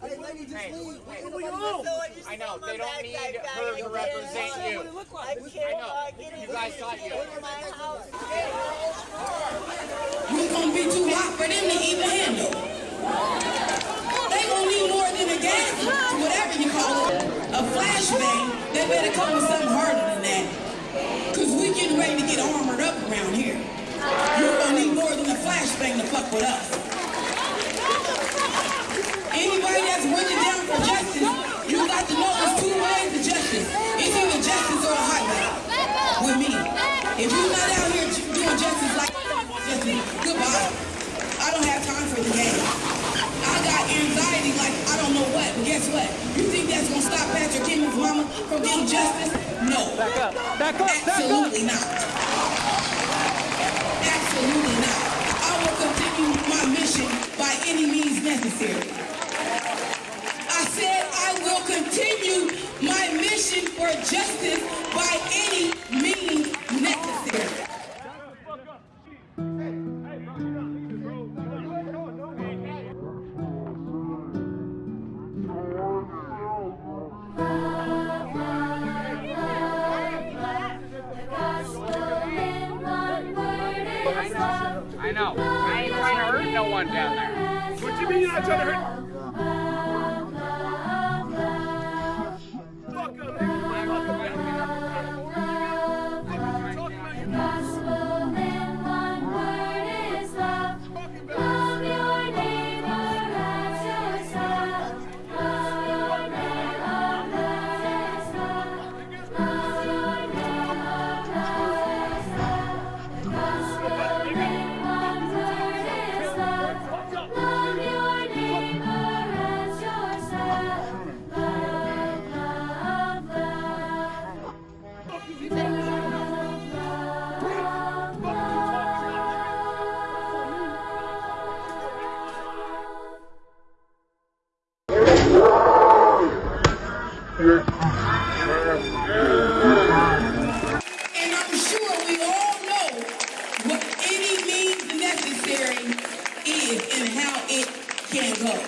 Hey, lady, just Hey, leave. hey. Ain't nobody I know, they don't need like her to represent you. I I know. You guys thought you. in my house. We gonna be too hot for them to even handle. They gonna need more than a gas, whatever you call it, a flashbang. They better come with something harder than that. Cause we getting ready to get armored up around here. You gonna need more than a flashbang to fuck with us. Mama from getting justice? No. Back up. Back up. Back up. Absolutely not. Absolutely not. I will continue my mission by any means necessary. I said I will continue my mission for justice by any I know. I ain't trying to hurt no one down there. What do you mean you're not trying to hurt? What